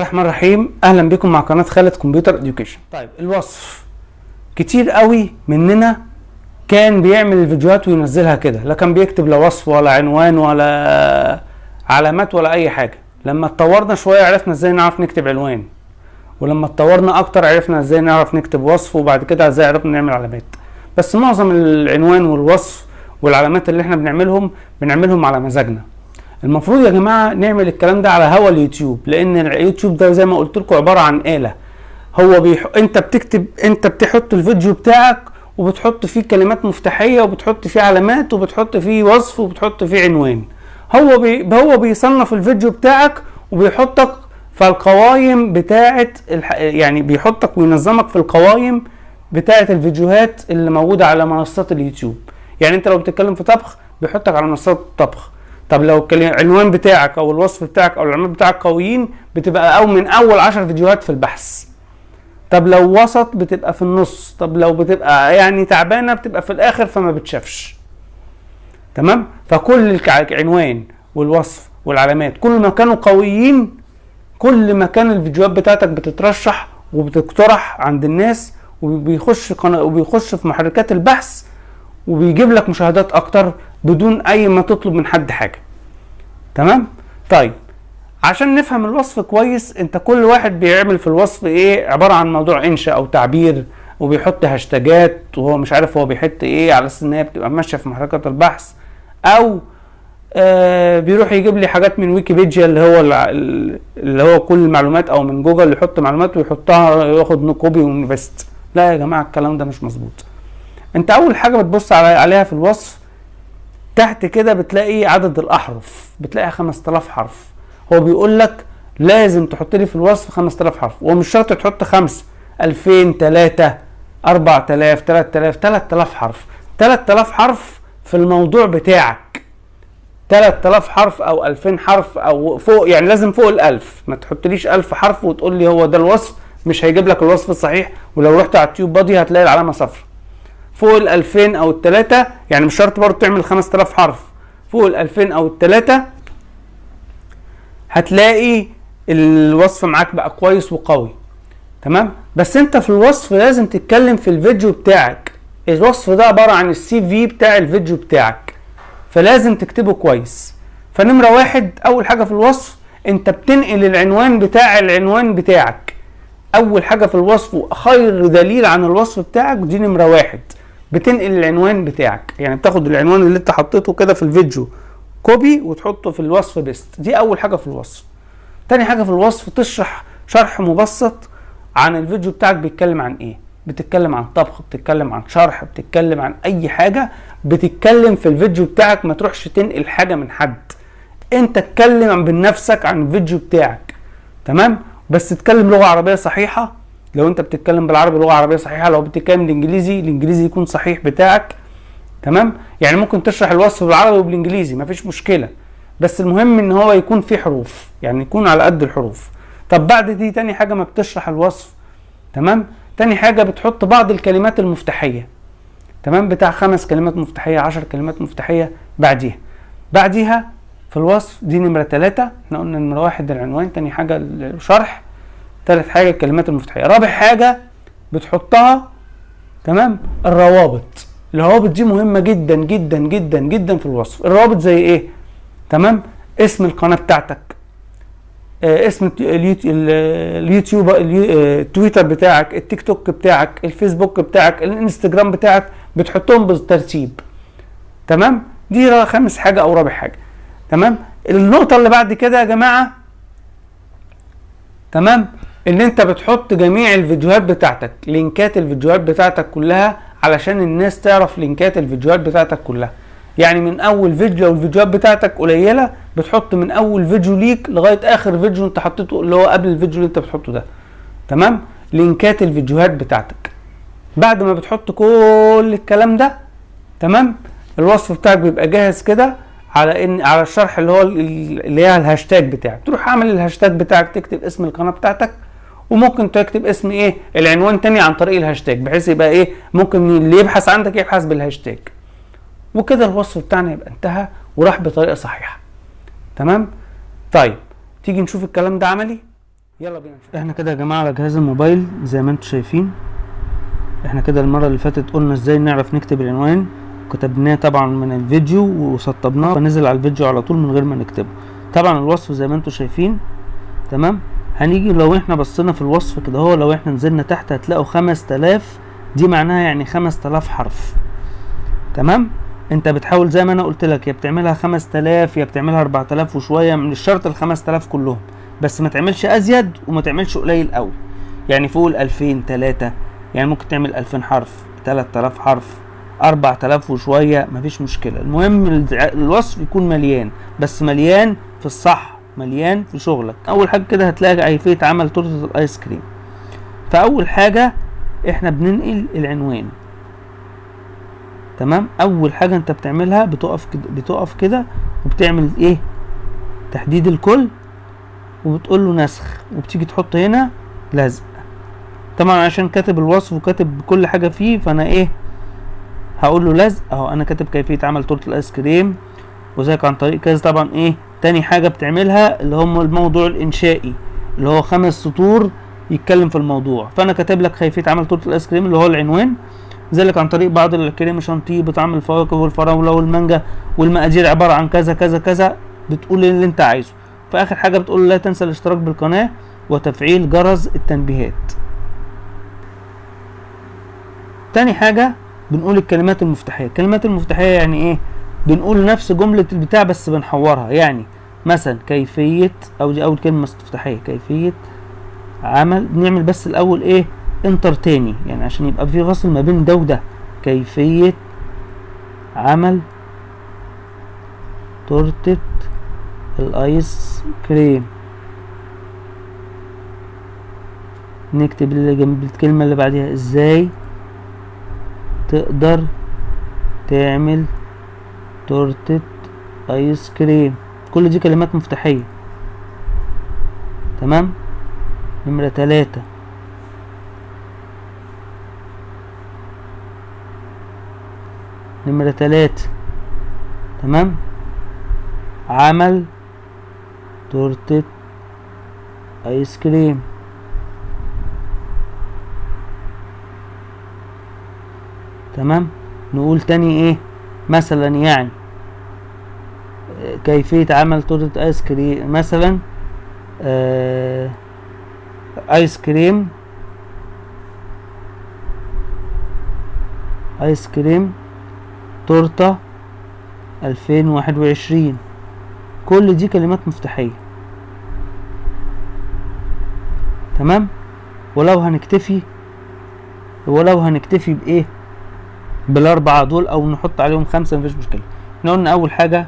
الله الرحمن الرحيم. أهلا بكم مع قناة خالد كمبيوتر اديوكيشن طيب الوصف. كتير قوي مننا كان بيعمل الفيديوهات وينزلها كده لا كان بيكتب لا وصف ولا عنوان ولا علامات ولا أي حاجة. لما اتطورنا شوية عرفنا إزاي نعرف نكتب عنوان ولما اتطورنا أكتر عرفنا إزاي نعرف نكتب وصف وبعد كده إزاي عرفنا نعمل علامات. بس معظم العنوان والوصف والعلامات اللي إحنا بنعملهم بنعملهم على مزاجنا. المفروض يا جماعة نعمل الكلام ده على هوا اليوتيوب لأن اليوتيوب ده زي ما قلت لكم عبارة عن آلة. هو بيح... أنت بتكتب أنت بتحط الفيديو بتاعك وبتحط فيه كلمات مفتاحية وبتحط فيه علامات وبتحط فيه وصف وبتحط فيه عنوان. هو بي... هو بيصنف الفيديو بتاعك وبيحطك في القوائم بتاعه الح... يعني بيحطك وينظمك في القوائم بتاعه الفيديوهات اللي موجودة على منصات اليوتيوب. يعني أنت لو بتتكلم في طبخ بيحطك على منصات الطبخ طب لو العنوان بتاعك أو الوصف بتاعك أو العنوان بتاعك قويين بتبقى أو من أول عشر فيديوهات في البحث. طب لو وسط بتبقى في النص. طب لو بتبقى يعني تعبانة بتبقى في الآخر فما بتشافش. تمام؟ فكل العنوان والوصف والعلامات كل ما كانوا قويين كل ما كان الفيديوهات بتاعتك بتترشح وبتقترح عند الناس وبيخش قناة وبيخش في محركات البحث وبيجيب لك مشاهدات أكتر بدون أي ما تطلب من حد حاجة. تمام؟ طيب عشان نفهم الوصف كويس أنت كل واحد بيعمل في الوصف إيه؟ عبارة عن موضوع إنشاء أو تعبير وبيحط هاشتاجات وهو مش عارف هو بيحط إيه على أساس إن هي بتبقى ماشية في محركات البحث أو آه بيروح يجيب لي حاجات من ويكيبيديا اللي هو اللي هو كل المعلومات أو من جوجل يحط معلومات ويحطها ياخد copy و paste. لا يا جماعة الكلام ده مش مظبوط. أنت أول حاجة بتبص عليها في الوصف تحت كده بتلاقي عدد الأحرف بتلاقي 5000 حرف. هو بيقول لك لازم تحط لي في الوصف 5000 حرف ومش شرط تحط 5 2000 3 4000 3000 3000 حرف. 3000 حرف في الموضوع بتاعك. 3000 حرف أو 2000 حرف أو فوق يعني لازم فوق ال1000 ما تحطليش 1000 حرف وتقول لي هو ده الوصف مش هيجيب لك الوصف الصحيح. ولو رحت على التيوب بادي هتلاقي العلامة صفر. فوق ال 2000 أو الثلاثة يعني مش شرط برضه تعمل 5000 حرف. فوق ال 2000 أو الثلاثة هتلاقي الوصف معاك بقى كويس وقوي. تمام؟ بس انت في الوصف لازم تتكلم في الفيديو بتاعك. الوصف ده عبارة عن ال CV بتاع الفيديو بتاعك. فلازم تكتبه كويس. فنمرة واحد أول حاجة في الوصف انت بتنقل العنوان بتاع العنوان بتاعك. أول حاجة في الوصف وخير دليل عن الوصف بتاعك دي نمرة واحد. بتنقل العنوان بتاعك. يعني بتاخد العنوان اللي انت حطيته كده في الفيديو copy وتحطه في الوصف paste دي أول حاجة في الوصف. تاني حاجة في الوصف تشرح شرح مبسط عن الفيديو بتاعك بيتكلم عن إيه. بتتكلم عن طبخ بتتكلم عن شرح بتتكلم عن أي حاجة بتتكلم في الفيديو بتاعك. ما تروحش تنقل حاجة من حد. انت اتكلم بنفسك عن الفيديو بتاعك. تمام؟ بس تتكلم لغة عربية صحيحة لو انت بتتكلم بالعربي لغه عربيه صحيحة لو بتتكلم الانجليزي الإنجليزي يكون صحيح بتاعك تمام؟ يعني ممكن تشرح الوصف بالعربي وبالإنجليزي مفيش مشكلة. بس المهم إن هو يكون فيه حروف يعني يكون على قد الحروف. طب بعد دي تاني حاجة ما بتشرح الوصف تمام؟ تاني حاجة بتحط بعض الكلمات المفتاحية تمام؟ بتاع خمس كلمات مفتاحية عشر كلمات مفتاحية بعديها. بعديها في الوصف دي نمرة ثلاثة إحنا قلنا نمرة واحد العنوان تاني حاجة الشرح. ثالث حاجة الكلمات المفتاحية. رابع حاجة بتحطها تمام؟ الروابط. الروابط دي مهمة جدا جدا جدا جدا في الوصف. الروابط زي إيه؟ تمام؟ اسم القناة بتاعتك. آه اسم اليوتيوب التويتر بتاعك التيك توك بتاعك الفيسبوك بتاعك الانستجرام بتاعك بتحطهم بالترتيب. تمام؟ دي خامس حاجة أو رابع حاجة. تمام؟ النقطة اللي بعد كده يا جماعة تمام؟ إن أنت بتحط جميع الفيديوهات بتاعتك لينكات الفيديوهات بتاعتك كلها علشان الناس تعرف لينكات الفيديوهات بتاعتك كلها. يعني من أول فيديو لو الفيديوهات بتاعتك قليلة بتحط من أول فيديو ليك لغاية آخر فيديو أنت حطيته اللي هو قبل الفيديو اللي أنت بتحطه ده. تمام؟ لينكات الفيديوهات بتاعتك. بعد ما بتحط كل الكلام ده تمام؟ الوصف بتاعك بيبقى جاهز كده على إن على الشرح اللي هو اللي هي الهاشتاج بتاعك. تروح عامل الهاشتاج بتاعك تكتب اسم القناة بتاعتك وممكن تكتب اسم إيه؟ العنوان تاني عن طريق الهاشتاج بحيث يبقى إيه؟ ممكن اللي يبحث عندك يبحث بالهاشتاج. وكده الوصف بتاعنا يبقى انتهى وراح بطريقة صحيحة. تمام؟ طيب تيجي نشوف الكلام ده عملي؟ يلا بينا نشوف. إحنا كده يا جماعة على جهاز الموبايل زي ما أنتم شايفين. إحنا كده المرة اللي فاتت قلنا إزاي نعرف نكتب العنوان. كتبناه طبعا من الفيديو وسطبناه فنزل على الفيديو على طول من غير ما نكتبه. طبعا الوصف زي ما أنتم شايفين. تمام؟ هنيجي لو إحنا بصينا في الوصف كده هو لو إحنا نزلنا تحت هتلاقوا 5000 دي معناها يعني 5000 حرف. تمام؟ انت بتحاول زي ما أنا قلت لك يا بتعملها 5000 يا بتعملها 4000 وشوية من الشرط ال 5000 كلهم بس ما تعملش ازيد وما تعملش قليل قوي. يعني فوق ال 2000 3 يعني ممكن تعمل 2000 حرف 3000 حرف 4000 وشوية مفيش مشكلة. المهم الوصف يكون مليان بس مليان في الصح. مليان في شغلك. أول حاجة كده هتلاقي كيفيه عمل تورتة الآيس كريم. فأول حاجة إحنا بننقل العنوان. تمام؟ أول حاجة أنت بتعملها بتقف كده بتقف كده وبتعمل إيه؟ تحديد الكل وبتقول له نسخ وبتيجي تحط هنا لزق. طبعا عشان كاتب الوصف وكاتب كل حاجة فيه فأنا إيه؟ هقول له لزق. أهو أنا كاتب كيفية عمل تورتة الآيس كريم. وذلك عن طريق كذا؟ طبعا إيه؟ تاني حاجة بتعملها اللي هم الموضوع الإنشائي اللي هو خمس سطور يتكلم في الموضوع. فأنا كاتب لك كيفيه عمل تورتة الآيس كريم اللي هو العنوان ذلك عن طريق بعض الكريم شانتيه بطعم الفواكه والفراولة والمانجا والمقادير عبارة عن كذا كذا كذا بتقول اللي أنت عايزه. في اخر حاجة بتقول لا تنسى الاشتراك بالقناة وتفعيل جرس التنبيهات. تاني حاجة بنقول الكلمات المفتاحية. الكلمات المفتاحية يعني إيه؟ بنقول نفس جملة البتاع بس بنحورها. يعني مثلا كيفية أو دي أول كلمة استفتاحيه كيفية عمل. بنعمل بس الأول إيه؟ انتر تاني يعني عشان يبقى في فصل ما بين ده وده. كيفية عمل. تورتة الآيس كريم. نكتب اللي جنب الكلمة اللي بعديها إزاي تقدر تعمل تورتة ايس كريم كل دي كلمات مفتاحية. تمام؟ نمرة تلاتة. نمرة تلاتة. تمام؟ عمل تورتة ايس كريم تمام؟ نقول تاني إيه؟ مثلا يعني. كيفية عمل تورتة آيس كريم؟ مثلا آه آيس كريم آيس كريم تورتة 2021 كل دي كلمات مفتاحية. تمام؟ ولو هنكتفي ولو هنكتفي بإيه؟ بالأربعة دول أو نحط عليهم خمسة مفيش مشكلة. إحنا قلنا أول حاجة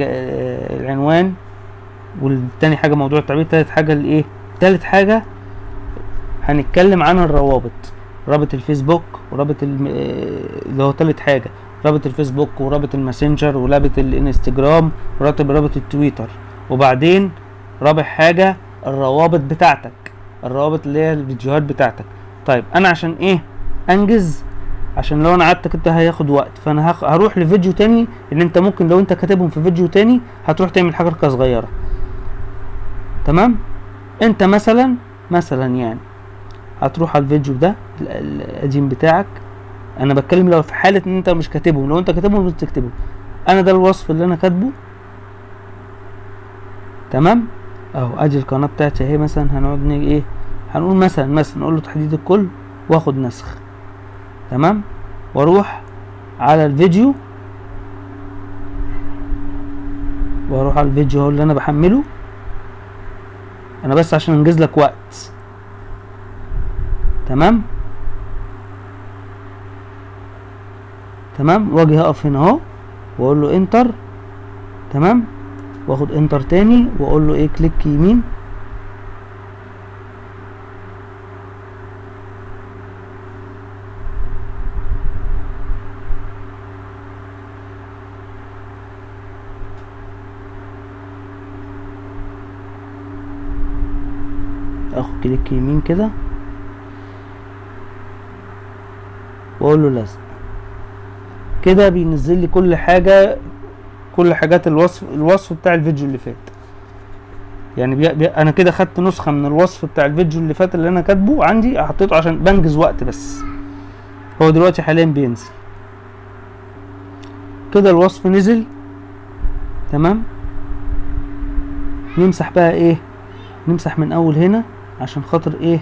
العنوان والتاني حاجة موضوع التعبير تالت حاجة الإيه؟ تالت حاجة هنتكلم عن الروابط. رابط الفيسبوك ورابط اللي هو تالت حاجة. رابط الفيسبوك ورابط الماسنجر ورابط الإنستجرام ورابط رابط التويتر. وبعدين رابع حاجة الروابط بتاعتك. الروابط اللي هي الفيديوهات بتاعتك. طيب أنا عشان إيه؟ أنجز عشان لو أنا قعدت كده هياخد وقت. فانا. هروح لفيديو تاني ان انت ممكن لو انت كاتبهم في فيديو تاني هتروح تعمل حركة صغيرة. تمام؟ انت مثلا مثلا يعني هتروح على الفيديو ده ال- ال- القديم بتاعك. أنا بتكلم لو في حالة ان انت مش كاتبهم. لو انت كاتبهم مش تكتبهم أنا ده الوصف اللي أنا كاتبه. تمام؟ اهو ادي القناة بتاعتي اهي مثلا. هنقعد إيه؟ هنقول مثلا مثلا نقول له تحديد الكل واخد نسخ. تمام؟ وأروح على الفيديو وأروح على الفيديو اهو اللي أنا بحمله. أنا بس عشان أنجز لك وقت. تمام؟ تمام؟ واجي هقف هنا أهو وأقول له enter تمام؟ واخد enter تاني وأقول له إيه click يمين. click يمين كده. واقول له لزق كده بينزل لي كل حاجة كل حاجات الوصف الوصف بتاع الفيديو اللي فات. يعني بي... بي... أنا كده خدت نسخة من الوصف بتاع الفيديو اللي فات اللي أنا كاتبه عندي حطيته عشان بنجز وقت بس. هو دلوقتي حاليا بينزل. كده الوصف نزل. تمام؟ نمسح بقى إيه؟ نمسح من أول هنا. عشان خاطر إيه؟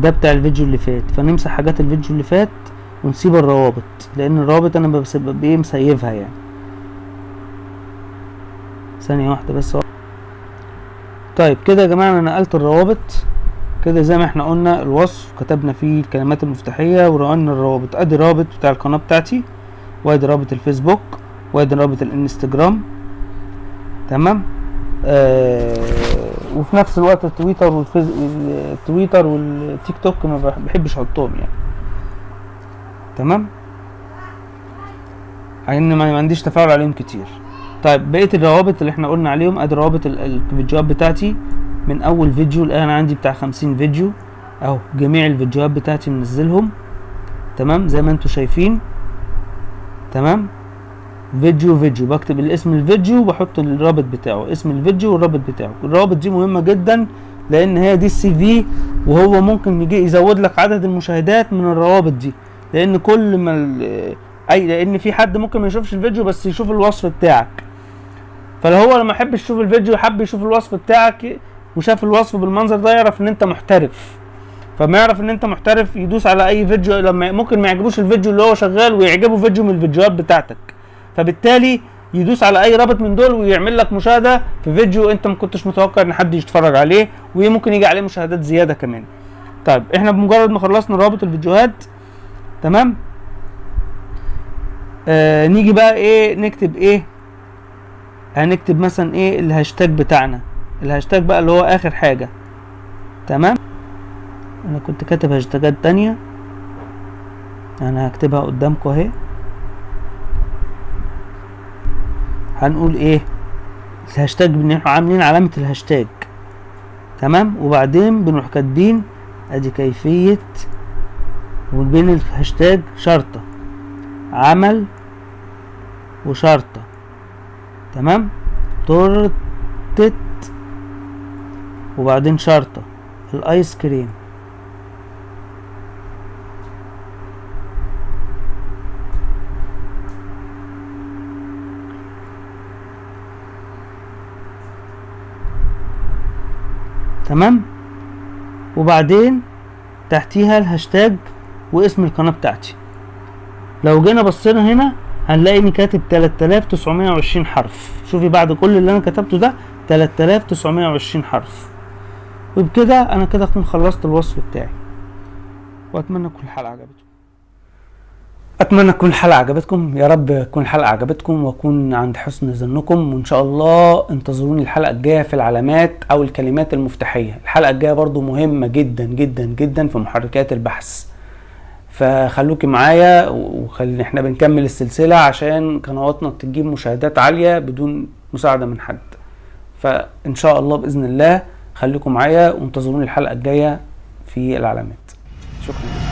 ده بتاع الفيديو اللي فات. فنمسح حاجات الفيديو اللي فات ونسيب الروابط لأن الروابط أنا بسيب إيه مسيفها يعني. ثانية واحدة بس. طيب كده يا جماعة أنا نقلت الروابط. كده زي ما إحنا قلنا الوصف كتبنا فيه الكلمات المفتاحية ونقلنا الروابط. أدي رابط بتاع القناة بتاعتي وأدي رابط الفيسبوك وأدي رابط الإنستجرام. تمام؟ آه وفي نفس الوقت التويتر والفيز... التويتر والتيك توك ما بحبش احطهم يعني. تمام؟ لأن ما عنديش تفاعل عليهم كتير. طيب بقية الروابط اللي إحنا قلنا عليهم ادي روابط الفيديوهات بتاعتي. من أول فيديو الآن عندي بتاع خمسين فيديو. أهو جميع الفيديوهات بتاعتي منزلهم. تمام؟ زي ما أنتم شايفين. تمام؟ فيديو فيديو. بكتب الاسم الفيديو وبحط الرابط بتاعه. اسم الفيديو والرابط بتاعه. الروابط دي مهمة جدا لأن هي دي ال CV وهو ممكن يجي يزود لك عدد المشاهدات من الروابط دي. لأن كل ما أي لأن في حد ممكن ما يشوفش الفيديو بس يشوف الوصف بتاعك. فلو هو لما يحب يشوف الفيديو حب يشوف الوصف بتاعك وشاف الوصف بالمنظر ده يعرف إن أنت محترف. فما يعرف إن أنت محترف يدوس على أي فيديو لما ممكن ما يعجبوش الفيديو اللي هو شغال ويعجبه فيديو من الفيديوهات بتاعتك. فبالتالي يدوس على أي رابط من دول ويعمل لك مشاهدة في فيديو أنت ما كنتش متوقع إن حد يتفرج عليه وممكن يجي عليه مشاهدات زيادة كمان. طيب إحنا بمجرد ما خلصنا رابط الفيديوهات تمام؟ آه نيجي بقى إيه نكتب إيه؟ هنكتب مثلا إيه الهاشتاج بتاعنا. الهاشتاج بقى اللي هو آخر حاجة. تمام؟ أنا كنت كاتب هاشتاجات تانية. أنا هكتبها قدامكم أهي. هنقول إيه؟ الهاشتاج بنروح عاملين علامة الهاشتاج. تمام؟ وبعدين بنروح كاتبين أدي كيفية وبين الهاشتاج شرطة عمل وشرطة. تمام؟ تورتة وبعدين شرطة. الآيس كريم. تمام؟ وبعدين تحتيها الهاشتاج واسم القناة بتاعتي. لو جينا بصينا هنا هنلاقي اني كاتب 3920 حرف. شوفي بعد كل اللي أنا كتبته ده 3920 حرف. وبكده أنا كده أكون خلصت الوصف بتاعي. وأتمنى تكون الحلقة عجبتكم. أتمنى تكون الحلقة عجبتكم. يا رب تكون الحلقة عجبتكم وأكون عند حسن ظنكم. وإن شاء الله انتظروني الحلقة الجاية في العلامات أو الكلمات المفتاحية. الحلقة الجاية برضو مهمة جدا جدا جدا في محركات البحث. فخلوكي معايا وخلي إحنا بنكمل السلسلة عشان قنواتنا تجيب مشاهدات عالية بدون مساعدة من حد. فإن شاء الله بإذن الله خليكم معايا وانتظروني الحلقة الجاية في العلامات. شكرا.